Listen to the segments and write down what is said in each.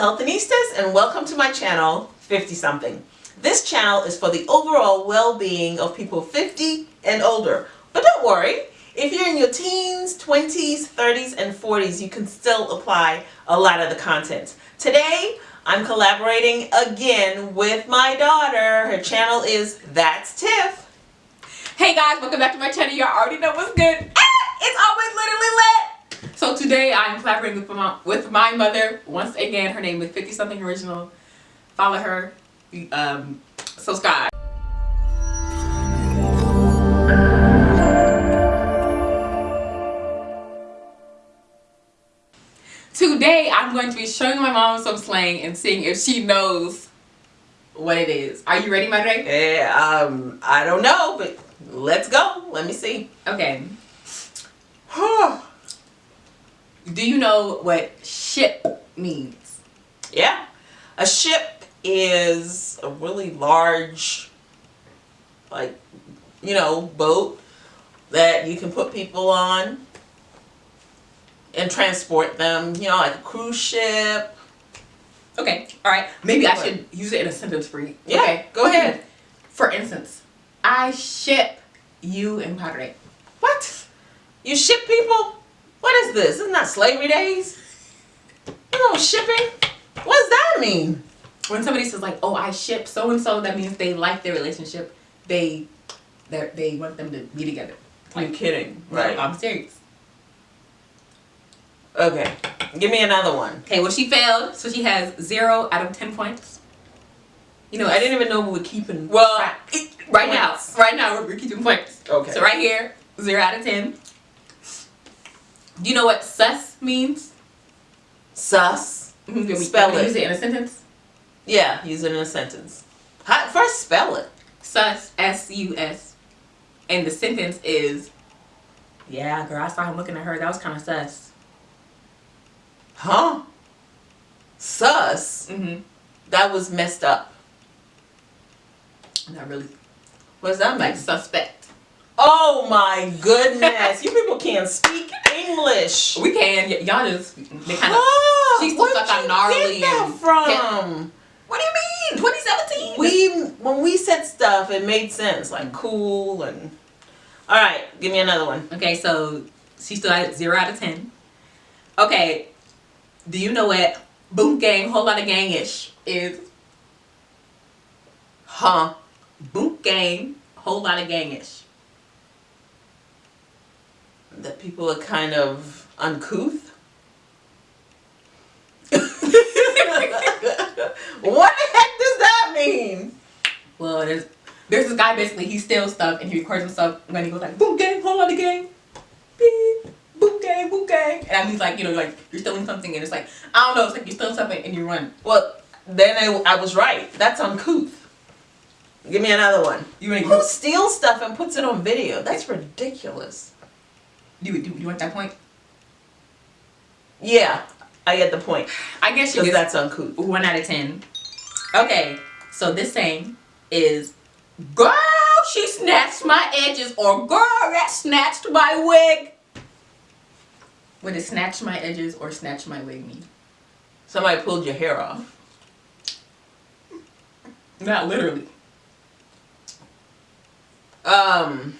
Healthinistas and welcome to my channel 50 something. This channel is for the overall well-being of people 50 and older. But don't worry, if you're in your teens, 20s, 30s, and 40s, you can still apply a lot of the content. Today, I'm collaborating again with my daughter. Her channel is That's Tiff. Hey guys, welcome back to my channel. Y'all already know what's good. Ah, it's always literally lit. So today I'm collaborating with my, with my mother. Once again, her name is 50 something original. Follow her. Um, subscribe. Today I'm going to be showing my mom some slang and seeing if she knows what it is. Are you ready, Madre? Yeah, um, I don't know, but let's go. Let me see. Okay. Do you know what ship means? Yeah. A ship is a really large, like, you know, boat that you can put people on and transport them, you know, like a cruise ship. Okay, all right. Maybe I should use it in a sentence for you. Yeah, okay. go ahead. For instance, I ship you and Padre. What? You ship people? What is this? This is not that slavery days. You know, shipping? What does that mean? When somebody says like, oh, I ship so-and-so, that means they like their relationship. They they want them to be together. Like, You're kidding, right? No, I'm serious. Okay, give me another one. Okay, well she failed, so she has zero out of ten points. You know, I didn't even know we were keeping. Well, right points. now, right now we're keeping points. Okay. So right here, zero out of ten. Do you know what sus means? Sus. -hmm. Spell it. Use it in a sentence. Yeah, use it in a sentence. How, first, spell it. Sus. S U S. And the sentence is, yeah, girl. I saw him looking at her. That was kind of sus. Huh? Sus. Mm -hmm. That was messed up. Not really. What does that mean? Like suspect. Oh my goodness. you people can't speak English. We can. Y'all just, they kind of, she's still stuck on gnarly and. from? What do you mean? 2017? We, when we said stuff, it made sense. Like cool and. Alright, give me another one. Okay, so she still at 0 out of 10. Okay, do you know what boom gang, whole lot of gang-ish is? Huh? Boom gang, whole lot of gang-ish that people are kind of uncouth. what the heck does that mean? Well, there's there's this guy basically he steals stuff and he records himself when he goes like boom gang, hold on the gang, beep, boom gang, boom gang, and I mean like you know like you're stealing something and it's like I don't know it's like you're stealing something and you run. Well, then I, I was right. That's uncouth. Give me another one. You Who steals stuff and puts it on video? That's ridiculous. Do you, do you want that point? Yeah, I get the point. I guess you get that's uncouth. One out of ten. Okay, so this saying is, girl, she snatched my edges, or girl, that snatched my wig. What does snatch my edges or snatch my wig mean? Somebody pulled your hair off. Not literally. Um,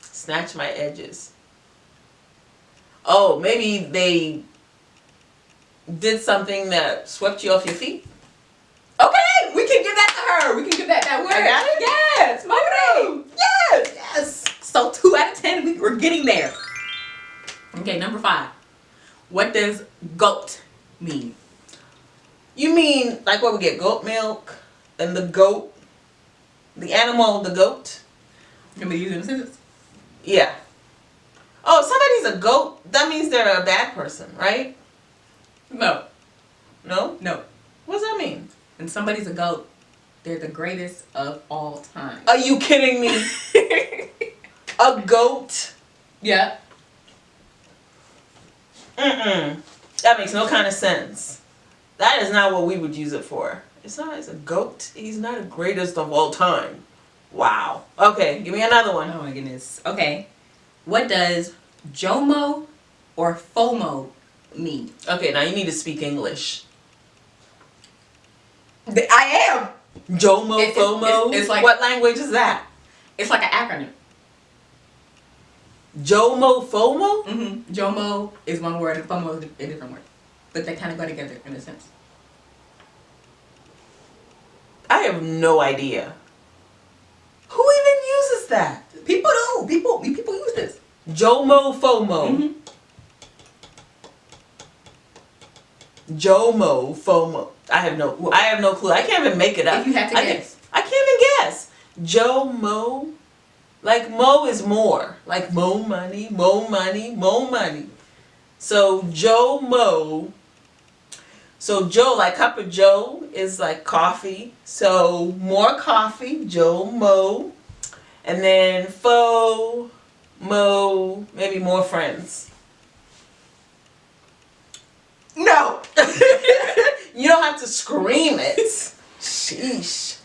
snatch my edges oh, maybe they did something that swept you off your feet. Okay, we can give that to her. We can give that that word. I got it? Yes, my Yes. Yes. So two out of ten, we, we're getting there. Okay, number five. What does goat mean? You mean like where we get goat milk and the goat, the animal, the goat? Can we use it in a sentence? Yeah. Oh, somebody's a goat, that means they're a bad person, right? No. No? No. What does that mean? And somebody's a goat, they're the greatest of all time. Are you kidding me? a goat? Yeah. Mm-mm. That makes no kind of sense. That is not what we would use it for. It's not as a goat. He's not the greatest of all time. Wow. Okay, give me another one. Oh my goodness. Okay. What does JOMO or FOMO mean? Okay, now you need to speak English. I am. Jomo, It- FOMO. it's- it's like- what language is that? It's like an acronym. Jomo, FOMO. Mm-hmm. Jomo is one word and FOMO is a different word, but they kind of go together in a sense. I have no idea. That? People do. People people use this. Jomo, FOMO. Mhm. Jomo, FOMO. I have no. I have no clue. I can't even make it up. If you had to I guess. I can't even guess. Joe Mo. Like Mo is more. Like Mo money, Mo money, Mo money. So Joe Mo. So Joe, like cup of Joe is like coffee. So more coffee, Joe Mo. And then fo, mo, maybe more friends. No. You don't have to scream it. Sheesh.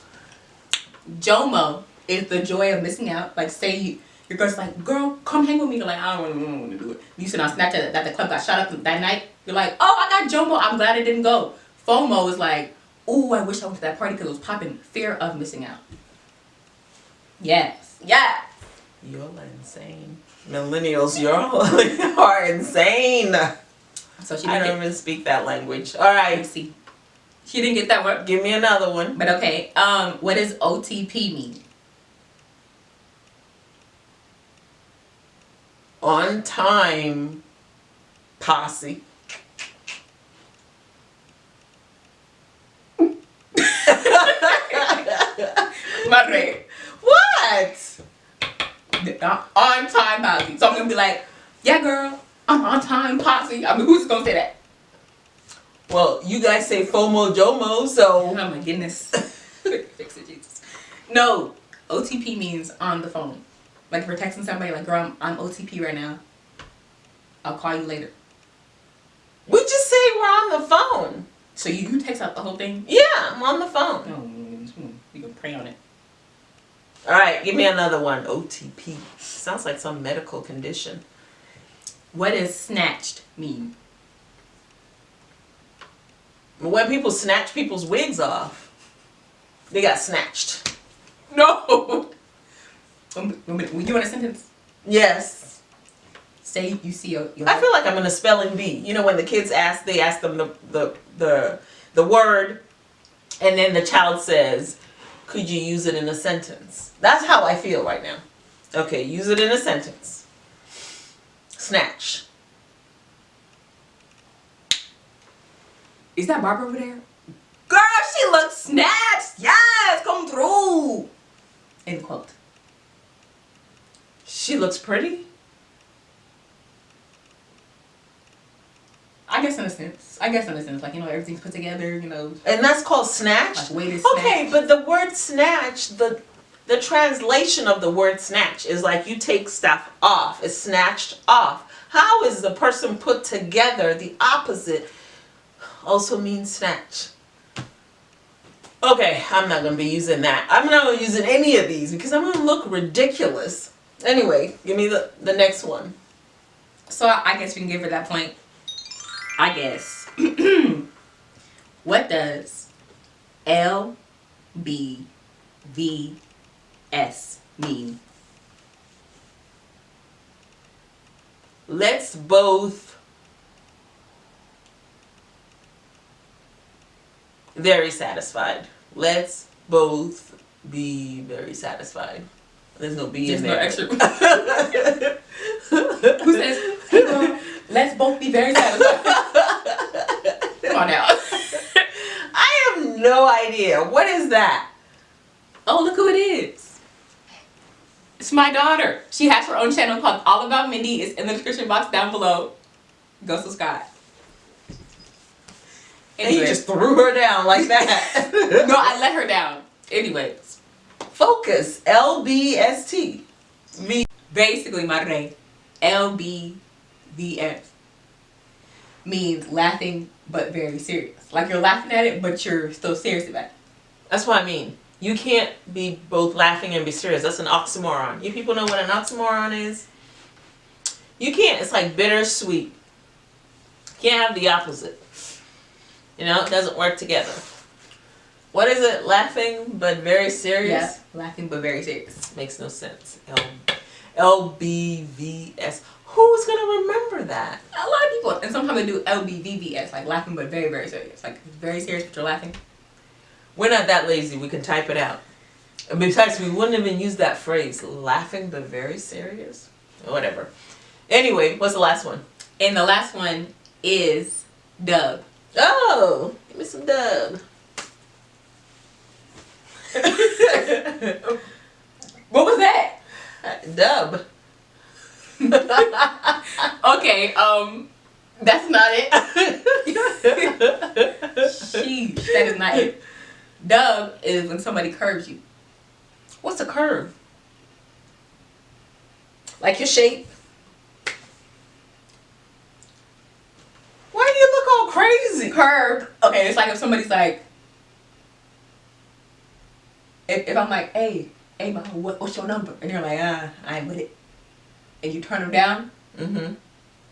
Jomo is the joy of missing out. Like say you, your girl's like, girl, come hang with me. You're like, I don't want to do it. You said on Snapchat that the club got shot up that night. You're like, oh, I got Jomo. I'm glad I didn't go. FOMO is like, ooh, I wish I went to that party because it was popping. Fear of missing out. Yes. Yes. You're insane. Millennials, you're are insane. So she I didn't don't get, even speak that language. All right. see. She didn't get that one. give me another one. But okay. Um, what does OTP mean? On time posse. Madre. What? Uh, on time posse. So I'm gonna be like, yeah, girl, I'm on time posse. I mean, who's gonna say that? Well, you guys say FOMO JOMO, so Oh my goodness. Fix it, Jesus. No, OTP means on the phone. Like if we're texting somebody, like, girl, I'm, I'm OTP right now. I'll call you later. we just say we're on the phone. So you, you text out the whole thing? Yeah, I'm on the phone. No, you can pray on it. All right, give me another one. OTP. Sounds like some medical condition. What does snatched mean? When people snatch people's wigs off, they got snatched. No. Um, um, We do in a sentence. Yes. Say you see I feel like I'm in a spelling bee. You know when the kids ask, they ask them the the the the word, and then the child says, "Could you use it in a sentence?" That's how I feel right now. Okay, use it in a sentence. Snatch. Is that Barbara over there? Girl, she looks snatched. Yes, come through. End quote. She looks pretty. I guess in a sense. I guess in a sense, like you know, everything's put together. You know, And that's called snatch. like weighted Okay, but the word snatch, the the translation of the word snatch is like you take stuff off. It's snatched off. How is the person put together the opposite also means snatch? Okay, I'm not gonna be using that. I'm not gonna using any of these because I'm gonna look ridiculous. Anyway, give me the, the next one. So I I guess we can give her that point. I guess. what does L B V S mean? Let's both very satisfied. Let's both be very satisfied. There's no B There's in no extra. Who says, hey girl, let's both be very satisfied? On now. I have no idea. What is that? Oh, look who it is. It's my daughter. She has her own channel called All About Mindy. It's in the description box down below. Go subscribe. And you just threw her down like that. no, I let her down. Anyways, Focus. L B S T. V. basically, madre, LBVS means laughing but very serious. Like you're laughing at it, but you're still serious about it. That's what I mean. You can't be both laughing and be serious. That's an oxymoron. You people know what an oxymoron is? You can't. It's like bittersweet. Can't have the opposite. You know, it doesn't work together. What is it? Laughing but very serious? Yeah, laughing but very serious. Makes no sense. L LBVS. Who's gonna remember that? A lot of people, and sometimes they do LBVVS, like laughing but very very serious. Like very serious, but you're laughing. We're not that lazy. We can type it out. And besides, we wouldn't even use that phrase. Laughing but very serious. Whatever. Anyway, what's the last one? And the last one is dub. Oh, give me some dub. What was that? Uh, dub. Okay, um, that's not it. Sheesh, that is not it. Dub is when somebody curves you. What's a curve? Like your shape? Why do you look all crazy? Curved. Okay, it's like if somebody's like, if, if I'm like, hey, hey, what, what's your number? And you're like, ah, I ain't with it. And you turn them down, Mm-hmm.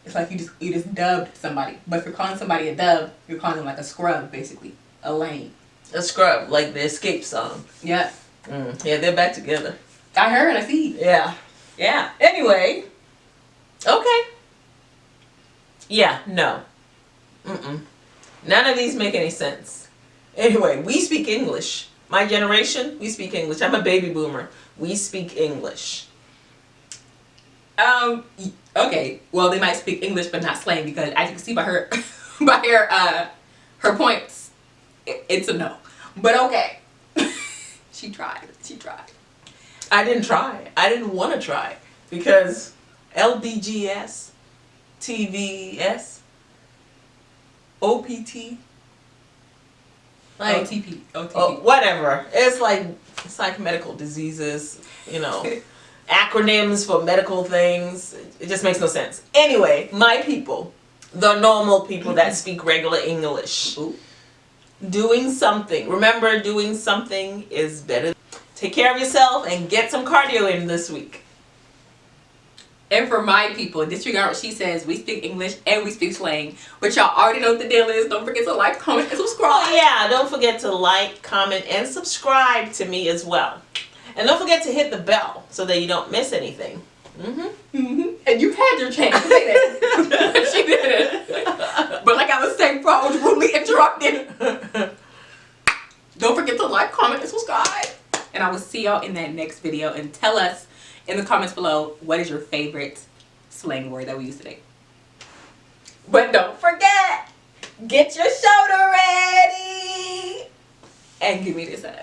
it's like you just you just dubbed somebody. But if you're calling somebody a dub, you're calling them like a scrub, basically, a lame. A scrub, like the Xscape song. Yeah, Mm. Yeah, they're back together. I heard, I see. Yeah. Yeah. Anyway. Okay. Yeah, no. Mm-mm. None of these make any sense. Anyway, we speak English. My generation, we speak English. I'm a baby boomer. We speak English. Um. Okay. Well, they might speak English, but not slang because, as you can see by her, by her, uh, her points, i- it's a no. But okay. she tried. She tried. I didn't try. I didn't want to try because LBGS, TVS, OPT, like OTP. OTP. oh, whatever. It's like it's like medical diseases, you know, acronyms for medical things. It just makes no sense. Anyway, my people, the normal people that mm-hmm. speak regular English, Ooh. doing something. Remember, doing something is better. Take care of yourself and get some cardio in this week. And for my people, disregard what she says. We speak English and we speak slang. But y'all already know what the deal is. Don't forget to like, comment, and subscribe. Oh yeah, don't forget to like, comment, and subscribe to me as well. And don't forget to hit the bell so that you don't miss anything. Mm-hmm. Mhm. And you had your chance to say that. but she didn't. But like I was saying before I was rudely interrupted. Don't forget to like, comment, and subscribe. And I will see y'all in that next video. And tell us in the comments below what is your favorite slang word that we use today. But don't forget, get your shoulder ready. And give me this hug.